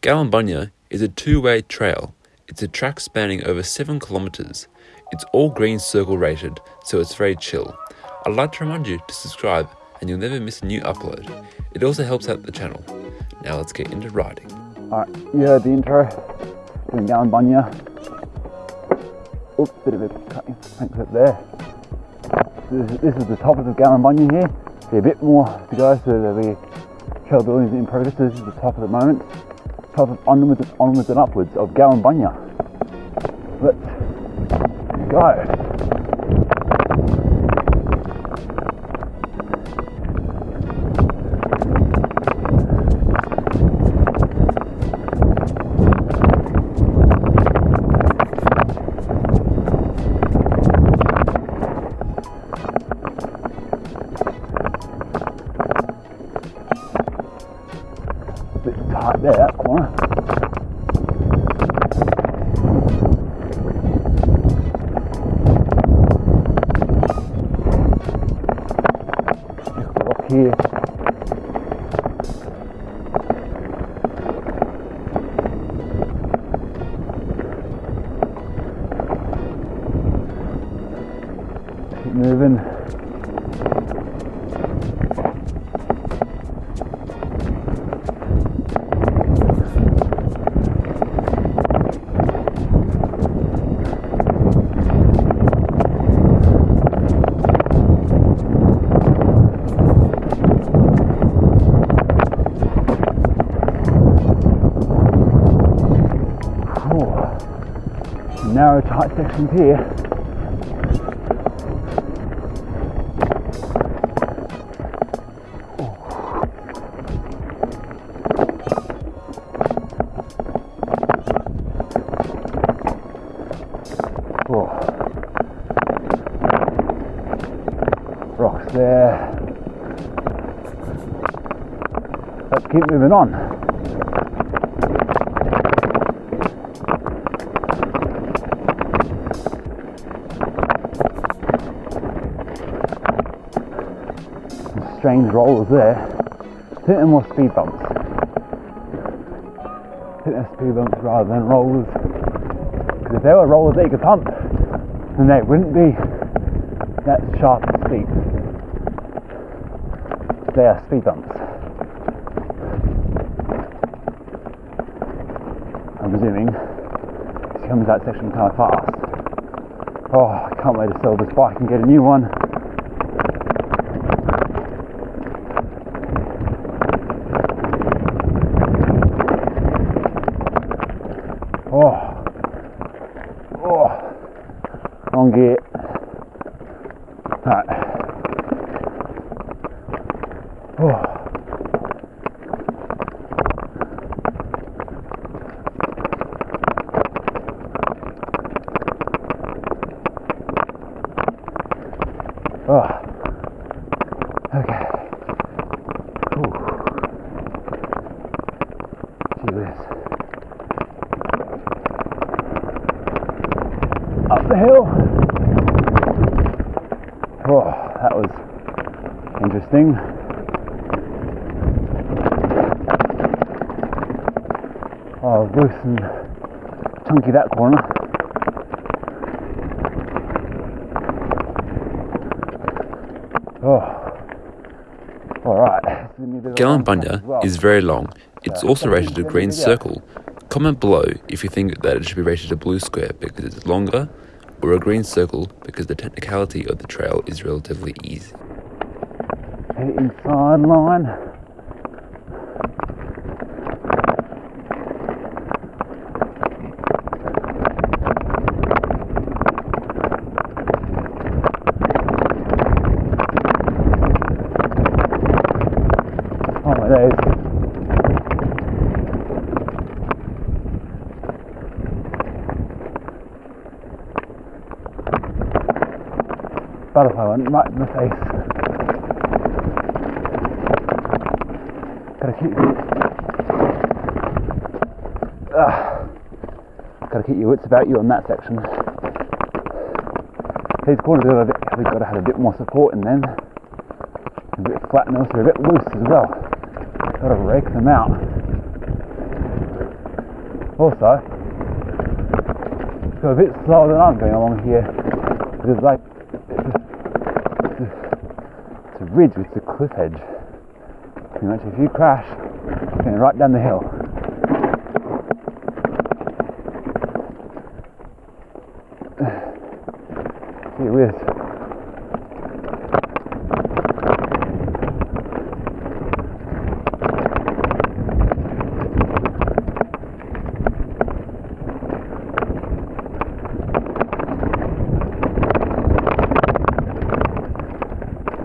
Gallinbunya is a two-way trail. It's a track spanning over 7 kilometres. It's all green circle rated, so it's very chill. I'd like to remind you to subscribe and you'll never miss a new upload. It also helps out the channel. Now let's get into riding. Alright, you heard the intro. Doing Gallinbunya. Oops, bit of a cutting thanks up there. This is, this is the top of the Gallinbunya here. There's a bit more to go, so there'll be trail buildings in progress. So this is the top at the moment. Of onwards, onwards and upwards of Gallinbunya. Let's go. Sections here. Oh. oh. Rocks there. Let's keep moving on. Strange rollers there. They're more speed bumps. Think they're speed bumps rather than rollers. Because if they were rollers that you could pump, then they wouldn't be that sharp and steep. They are speed bumps. I'm presuming she comes that section kind of fast. Oh, I can't wait to sell this bike and get a new one. Oh, oh, wrong gear. Right. Oh. Oh. Okay. Ooh. Gee whiz. Up the hill. Oh, that was interesting. Oh, loose and chunky that corner. Oh, all right. Gallinbunya is very long. It's also rated a green circle. Comment below if you think that it should be rated a blue square because it's longer, or a green circle because the technicality of the trail is relatively easy. inside line. Oh my days. Butterfly went right in the face. Gotta keep Ah. gotta keep your wits about you on that section. These corners have got, a bit, have got to have a bit more support in them. A bit flat and also a bit loose as well. Gotta rake them out. Also, go a bit slower than I'm going along here because like it's a, it's a, it's a ridge, it's a cliff edge. Pretty much if you crash, you're going right down the hill. Gee whiz.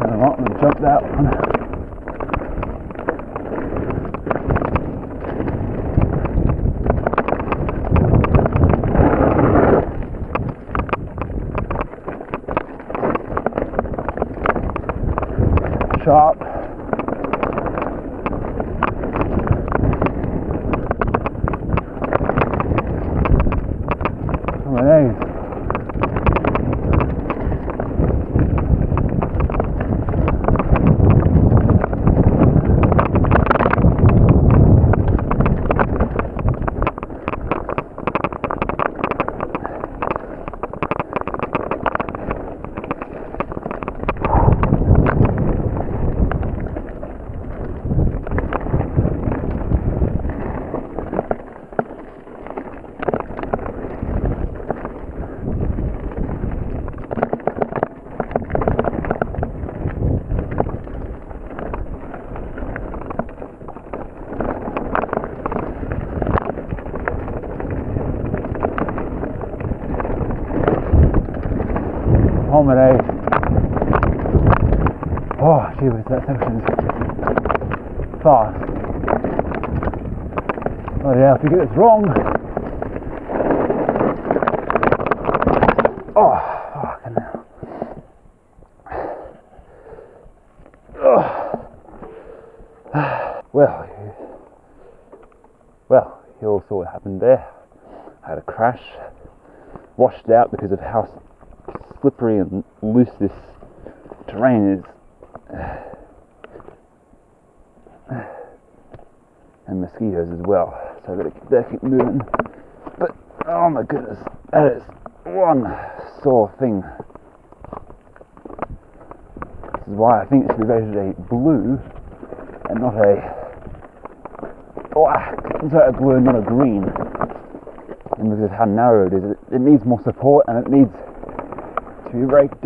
I'm not going to jump that one. Sharp. Oh my days. Holiday. Oh, gee that section's fast. Oh yeah, if you get this wrong. Oh, fucking hell. Er- oh. Well, well, you all saw what happened there. I had a crash, washed out because of how slippery and loose this terrain is. And mosquitoes as well. So I've got to keep, better keep moving. But oh my goodness, that is one sore thing. This is why I think it should be rated a blue and not a black. Sorry, a blue and not a green. And because of how narrow it is, it needs more support and it needs to be raked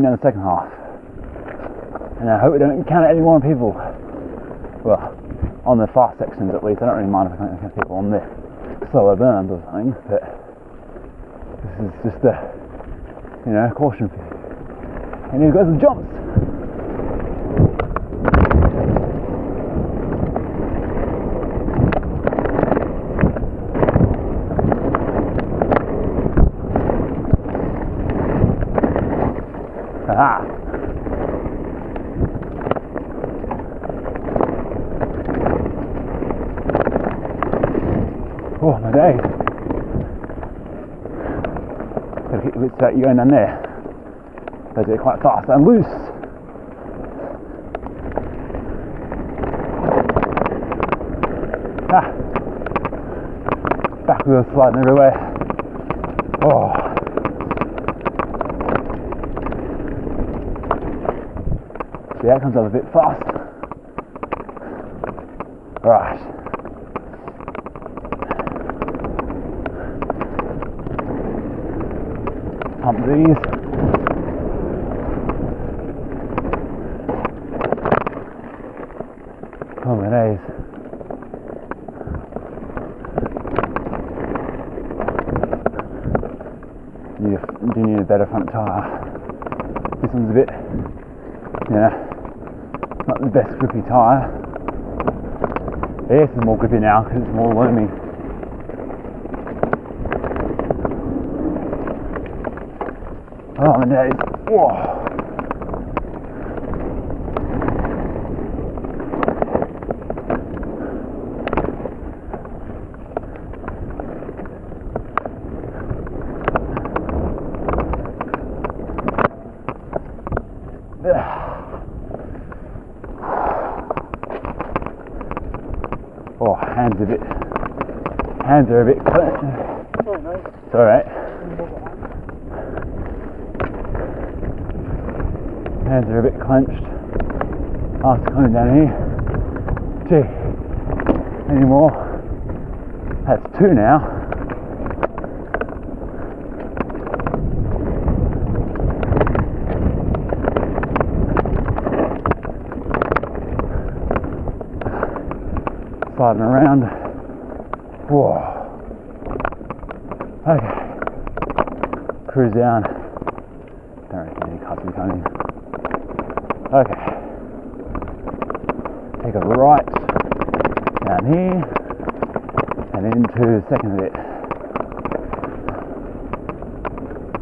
Down the second half. And I hope we don't encounter any more people. Well, on the fast sections at least. I don't really mind if I can't encounter people on the slower burns or something, but this is just a, you know, caution for you. And here goes the jumps. Ah. Oh my days. Gotta keep the bits out you going down there. Those are quite fast and loose. Ah. Back wheels sliding everywhere. Oh. See, that comes up a bit fast. Right. Pump these. Oh my days. You do need a better front tyre. This one's a bit, yeah, not the best grippy tyre. This is more grippy now because it's more loamy. Oh my days. Whoa. Oh, hands a bit, hands are a bit. It's all right. Hands are a bit clenched after coming down here. Gee, any more? That's two now. Sliding around. Whoa. Okay. Cruise down. Don't reckon any cuts are coming. Okay. Take a right down here and into the second bit.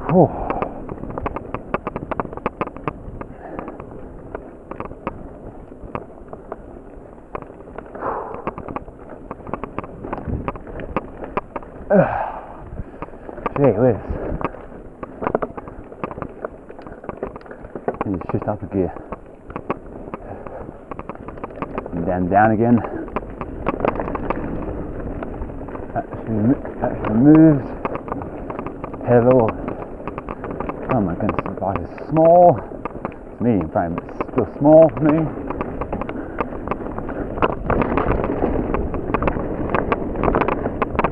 Whew. Gee whiz. Need to shift up a gear. Down, down again. Actually, actually moved. Pedal. Oh my goodness, the bike is small. It's medium frame, but it's still small for me.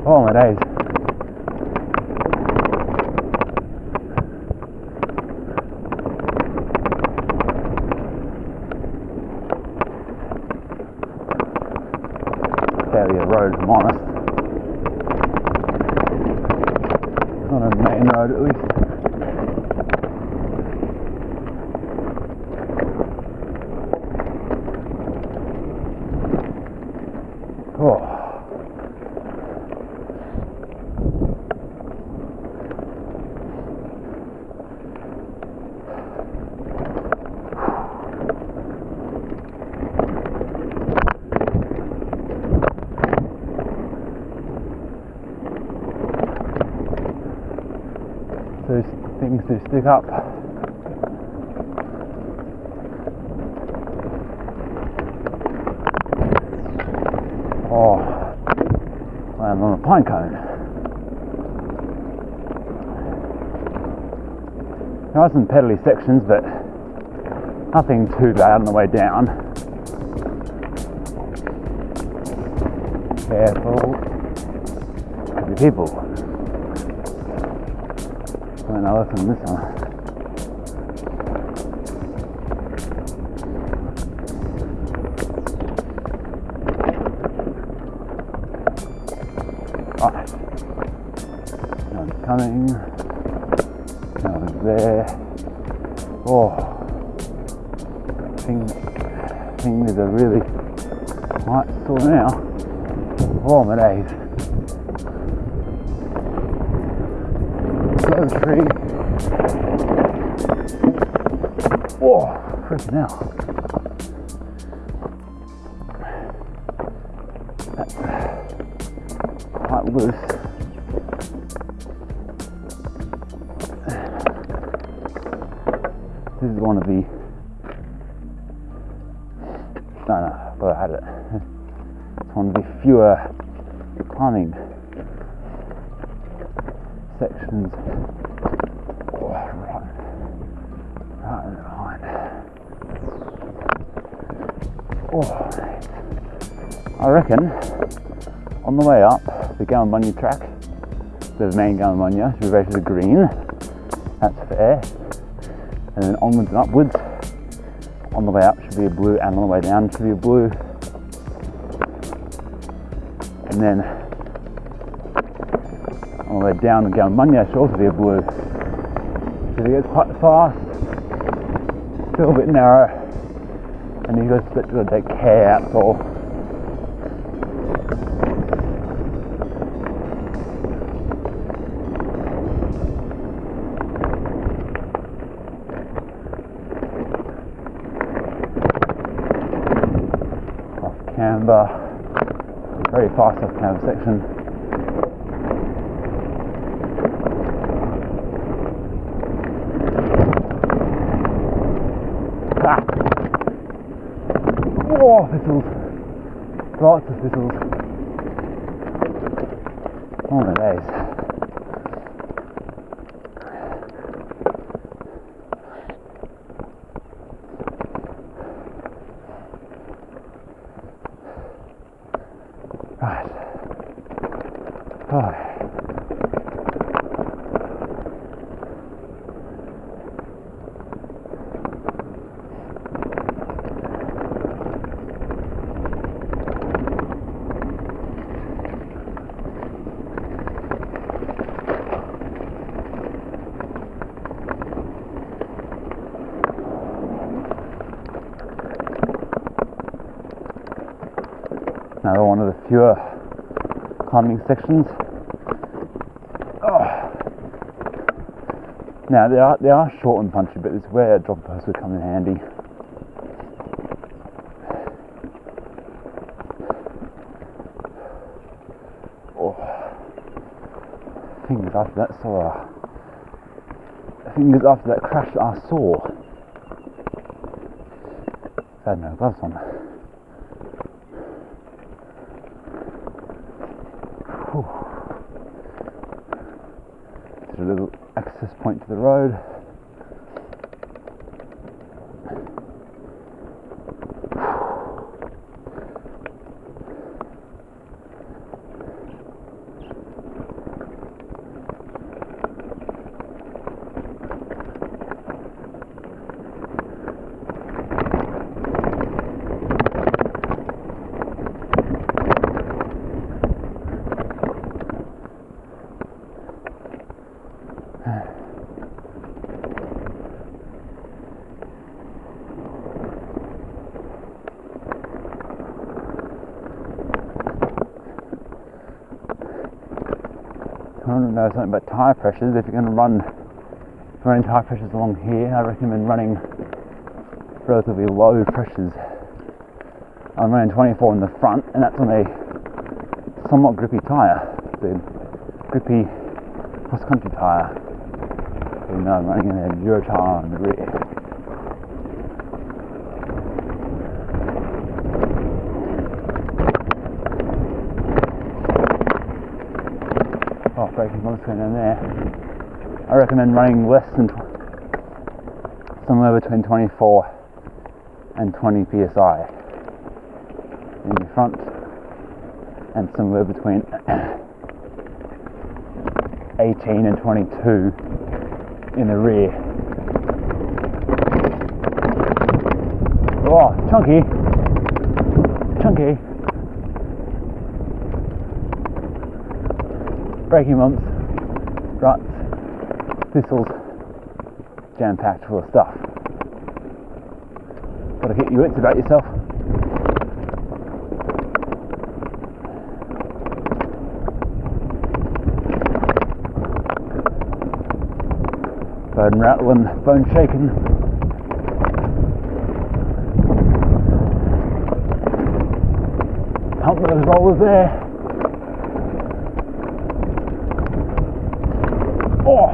Oh my days. Fairly a road, if I'm honest. Not a main road, at least. Oh. Those things do stick up. Oh, I'm on a pine cone. There are some pedally sections, but nothing too bad on the way down. Careful. Be people. Learn a lesson this one. Ah. Right. One's coming. One's there. Oh, thing, things are really quite sore now. Oh my days. Oh, freaking hell. That's quite loose. This is one of the. No, no, but I had it. It's one of the fewer climbing sections. Reckon on the way up the Gallinbunya track, the main Gallinbunya, should be rated to green. That's fair and then onwards and upwards. On the way up should be a blue, and on the way down should be a blue. And then on the way down the Gallinbunya should also be a blue. So it gets quite fast, a little bit narrow, and you got to take care, that's all. Camber, very fast off camber section. Ah. Oh, thistles. Lots of thistles. Oh my days. Right. Oh. Another fewer climbing sections. Oh. Now they are they are short and punchy, but it's where a drop post would come in handy. Oh. Fingers after that sore. Fingers after that crash are sore. I had no gloves on. Whew. There's a little access point to the road. I want to know something about tyre pressures. If you're going to run, running tyre pressures along here, I recommend running relatively low pressures. I'm running 24 in the front, and that's on a somewhat grippy tyre, the grippy cross country tyre. So, know, I'm running in a Euro tyre on the rear. Braking going down there. I recommend running less than tw- somewhere between 24 and 20 psi in the front, and somewhere between 18 and 22 in the rear. Oh, chunky, chunky. Braking bumps. ruts, thistles, jam packed full of stuff. Gotta get your wits about yourself. Bone rattling, bone shaking. Pump those rollers there. Oh!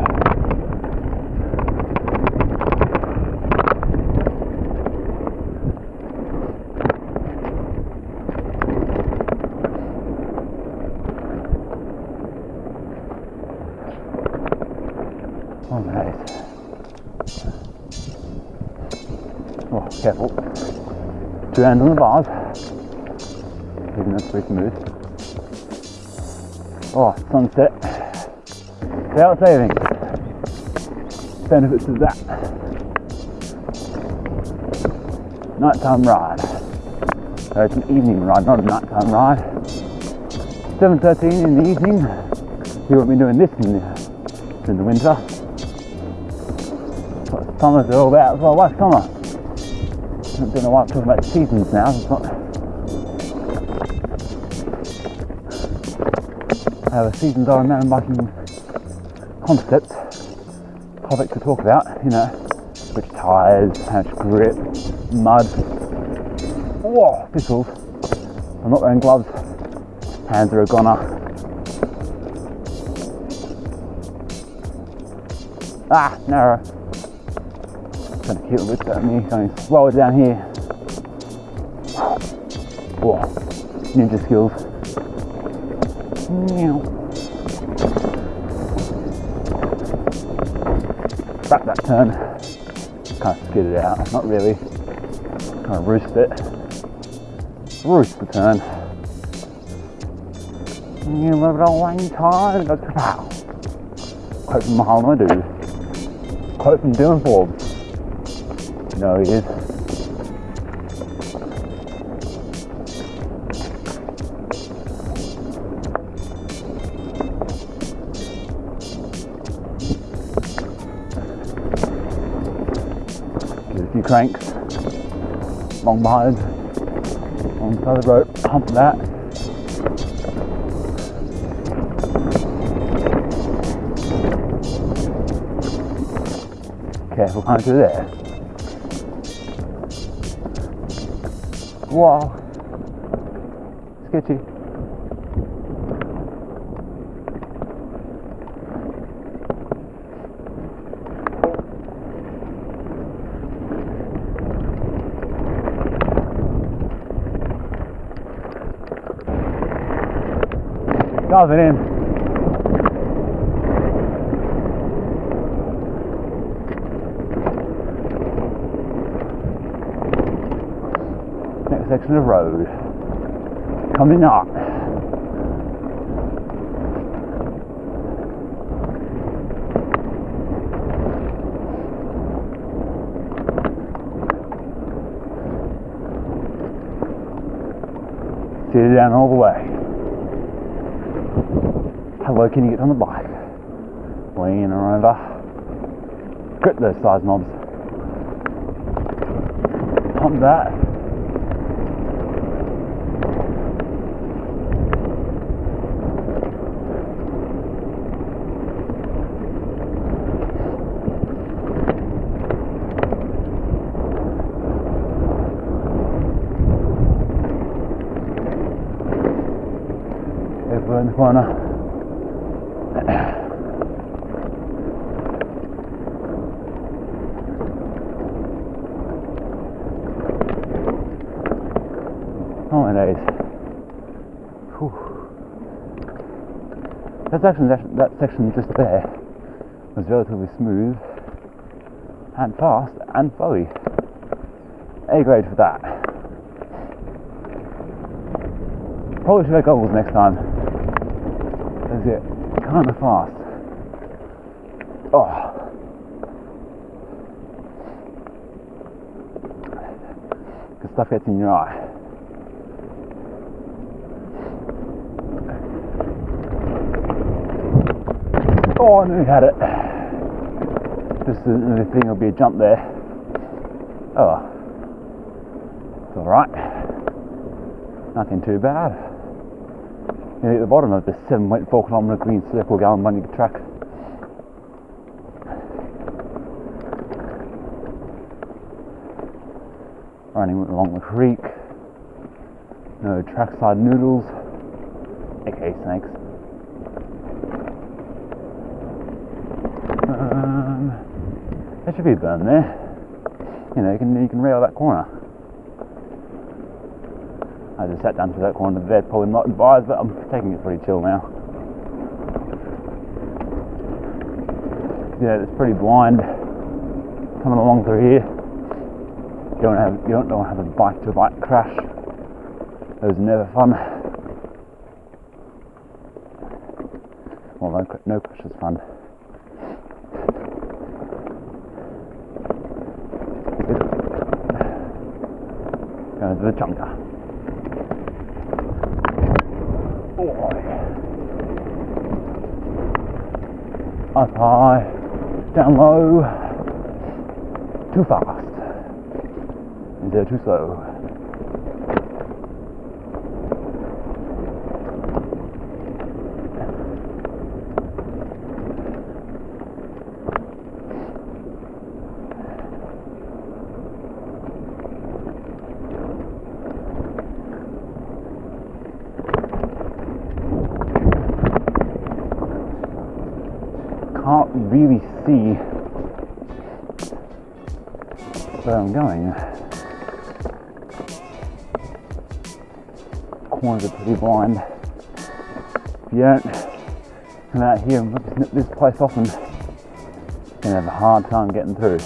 Oh, nice. Oh, careful. Hands on the bars. Even though it's pretty smooth. Oh, sunset. Daylight savings. Benefits of that. Nighttime ride. Uh, it's an evening ride, not a nighttime ride. 7.13 in the evening. You won't be doing this in the, in the winter. What summer's all about well. What's summer? I don't know why I'm talking about seasons now. It's not. I have a seasons are a mountain biking concept topic to talk about. You know, which tyres, how much grip, mud. Whoa, thistles. I'm not wearing gloves. Hands are a goner. Ah, narrow. To keep a at me, going slower down here. Whoa, ninja skills. Meow. Back that turn. Kind of skid it out, not really. Kind of roost it. Roost the turn. You live it a long time. Quote from Muhammad Adu. Quote from Dylan Forbes. No, he is. Give a few cranks. Long behind. On the the rope. Hump that. Careful coming through there. Wow. Sketchy. Dive it in. Next section of road. Coming up. Sit it down all the way. How low can you get on the bike? Lean over. Grip those size knobs. Pump that. Over in the Oh my days. Whew. That section, that, that section just there was relatively smooth and fast and flowy. A grade for that. Probably should wear goggles next time. Because it kind of fast. Oh. Because stuff gets in your eye. Oh, and we had it. Just the thing will be a jump there. Oh, it's all right. Nothing too bad. At the bottom of the 7.4 kilometre green circle gallon Gallimbunny track. Running along the creek. No trackside noodles, aka snakes. Um, there should be a burn there. You know, you can you can rail that corner. I just sat down to that corner there, probably not advised, but I'm taking it pretty chill now. Yeah, it's pretty blind coming along through here. You don't have you don't to have a bike to bike crash. Those was never fun. Well, no, no crash is fun. Going to the chunker. Up high, down low, too fast, and they're too slow. can't really see where I'm going. Corners are pretty blind. If you don't come out here and at this place often, you're gonna have a hard time getting through.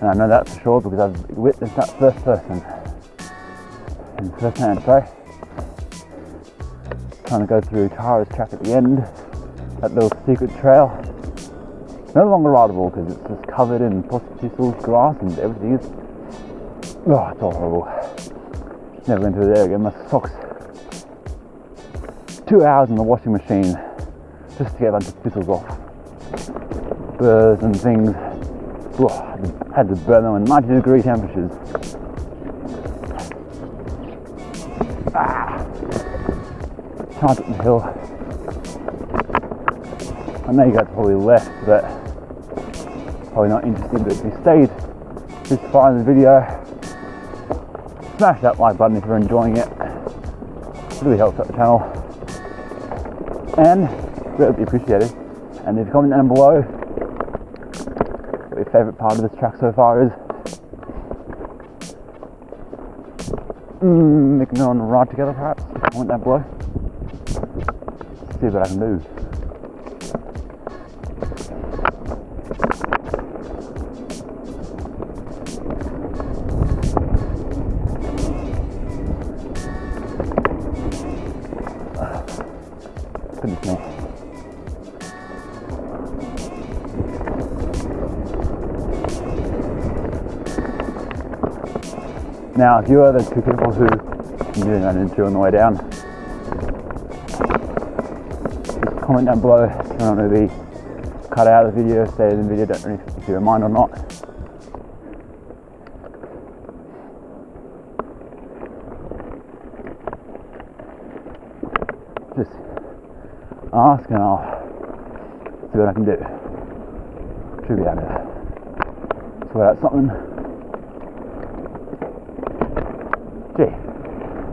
And I know that for sure because I've witnessed that first person. And first hand, sorry. Trying to go through Tara's track at the end, that little secret trail no longer rideable because it's just covered in thistles, grass, and everything is. Oh, it's all horrible. Never going through there again. My socks. Two hours in the washing machine just to get a bunch of thistles off. Burrs and things. Oh, had to burn them in 90 degree temperatures. Ah! Charge up the hill. I know you guys probably left, but probably not interested, but if you stayed this far in the video, smash that like button if you're enjoying it. It really helps out the channel. And greatly appreciated. And if you comment down below what your favourite part of this track so far is. Mm, we can go on a ride together perhaps. Comment down below. See what I can do. Now, if you are the two people who you ran into on the way down, just comment down below if you want to be cut out of the video, stay in the video, don't know if you mind or not. Just ask and I'll see what I can do. Should be able to sort out something. Gee,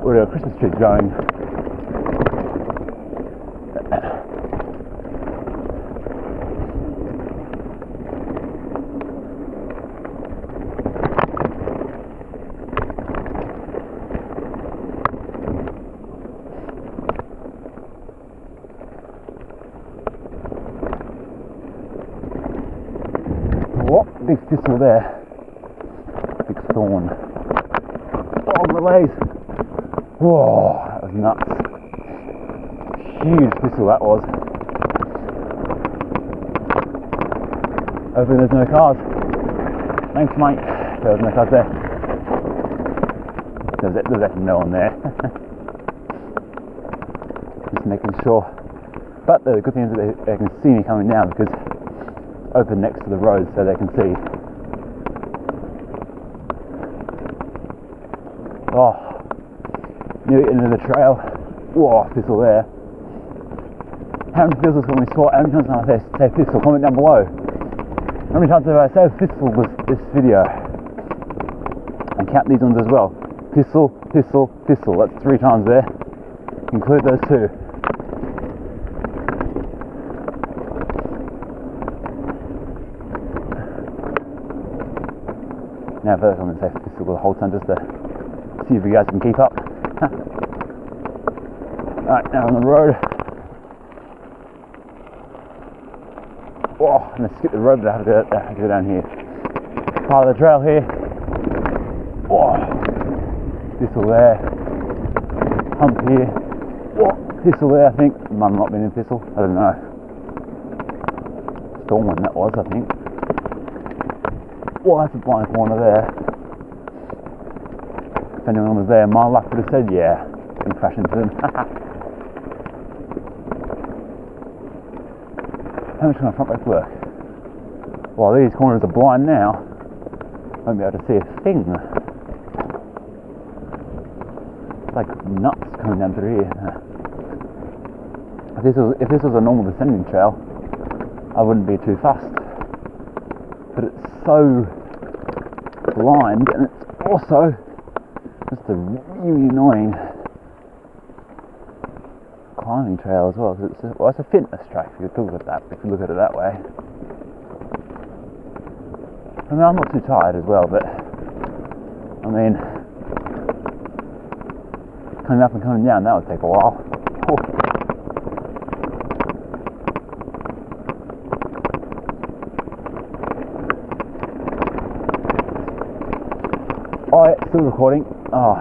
where are the Christmas trees going? What? Big thistle there. Thorn. Oh, relays. Whoa, that was nuts. Huge thistle that was. Hopefully there's no cars. Thanks, mate. There was no cars there. There's, there's actually no one there. Just making sure. But the good thing is that they, they can see me coming down because open next to the road so they can see. Oh, end of the trail. Whoa, thistle there. How many thistles can we spot? How many times can I say, say thistle? Comment down below. How many times have I said thistle was this video? And count these ones as well. Thistle, thistle, thistle. That's three times there. Include those two. Now first I'm going to say thistle the whole time just to see if you guys can keep up. Alright, now on the road. Oh, I'm to skip the road, but I have to go, I have to go down here. Part of the trail here. Oh, thistle there. Hump here. Oh, thistle there, I think. Might not been in thistle. I don't know. Storm one that was, I think. Oh, that's a blind corner there. If anyone was there, my luck would have said yeah. And crash into them. How much can my front brakes work? Well, these corners are blind now. I Won't be able to see a thing. It's like nuts coming down through here. If this was if this was a normal descending trail, I wouldn't be too fast. But it's so blind and it's also just a really annoying trail as well. It's a, well, it's a fitness track if you look at that. If you look at it that way. I mean, I'm not too tired as well, but I mean, coming up and coming down that would take a while. Oh, yeah, still recording. Oh,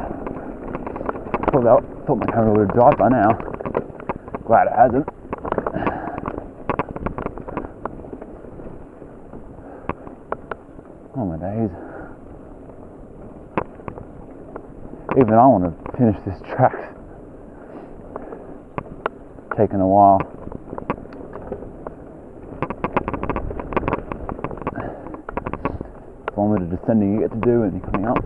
thought, that, thought my camera would have died by now. Glad it hasn't. Oh my days. Even I want to finish this track. Taking a while. One bit of descending you get to do and you're coming up.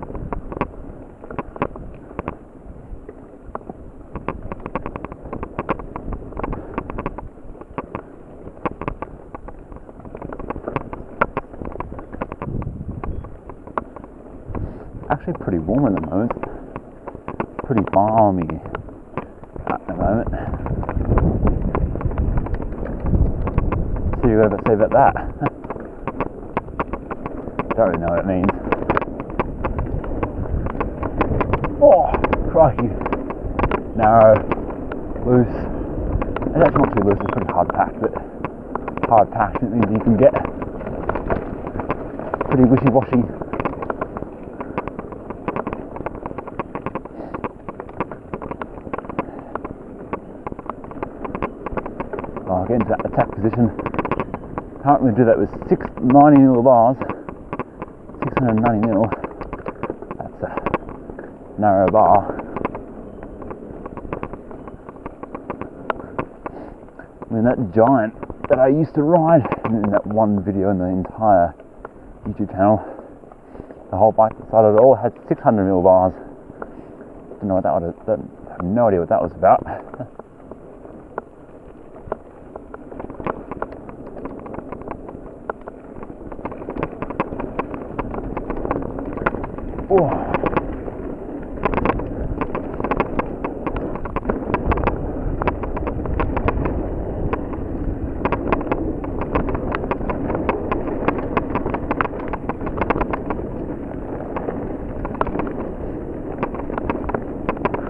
Actually pretty warm at the moment. Pretty balmy at the moment. So you got to say about that. Don't really know what it means. Oh, crikey. Narrow, loose. It's actually not too loose, it's pretty hard packed, but hard packed it means you can get pretty wishy washy. I'll get into that attack position. Can't really do that with 690 mil bars. 690 mil. That's a narrow bar. I mean, that giant that I used to ride in that one video in the entire YouTube channel, the whole bike of it all had 600 mil bars. Don't know what that was. I have no idea what that was about. Oh.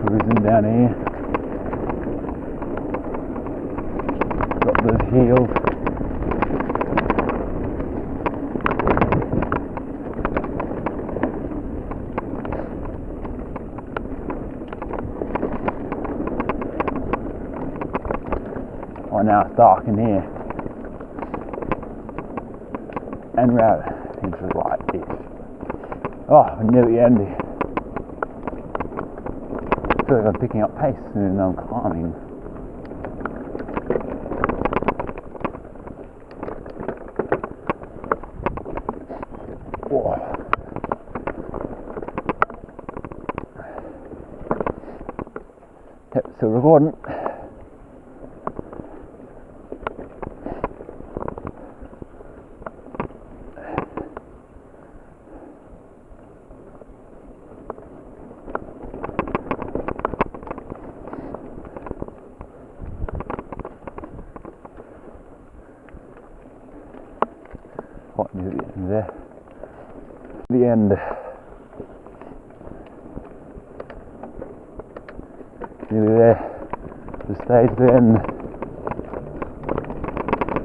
Cruising down here. Got those heels. Oh, now it's dark in here. And we're out into light-ish. Oh, we're nearly ending. Feel like I'm picking up pace and I'm climbing. Oh. Yep, still recording. What near the end there? The end. Nearly there. The stage to the end.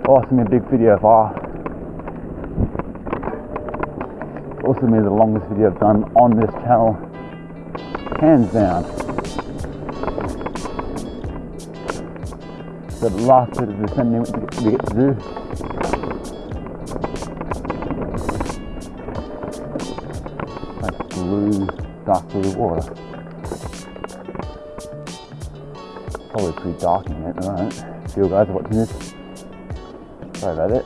Awesome, a big video far Also me the longest video I've done on this channel. Hands down. The last bit of descending we get to do. Blue, dark blue water. Probably pretty dark in here the moment. If you guys are watching this, sorry about it.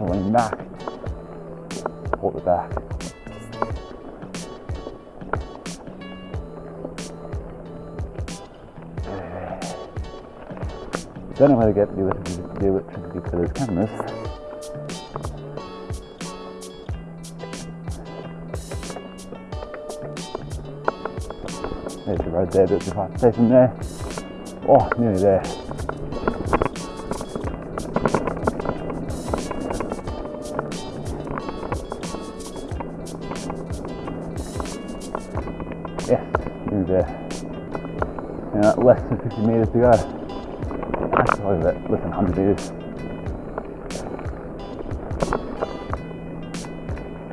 I'll lean back. Hold it back. Don't know how to get the the electricity for those cameras. There's the road there, there's the fire station there. Oh, nearly there. Yes, nearly there. Yeah, less than 50 metres to go. Actually, less than 100 metres.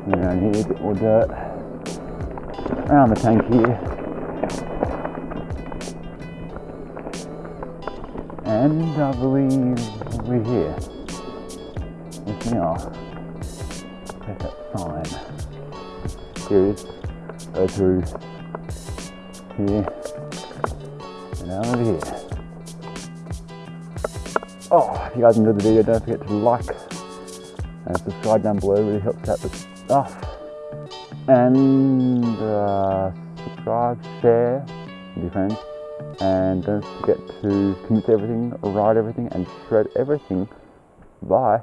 Around here, a bit more dirt. Around the tank here. And I believe we're here. We are. There's that sign. Here it is. Go through here. And out over here. Oh, if you guys enjoyed the video, don't forget to like and subscribe down below. It really helps out the stuff. And uh, subscribe, share with friends. And don't forget to commit to everything, write everything, and shred everything. Bye.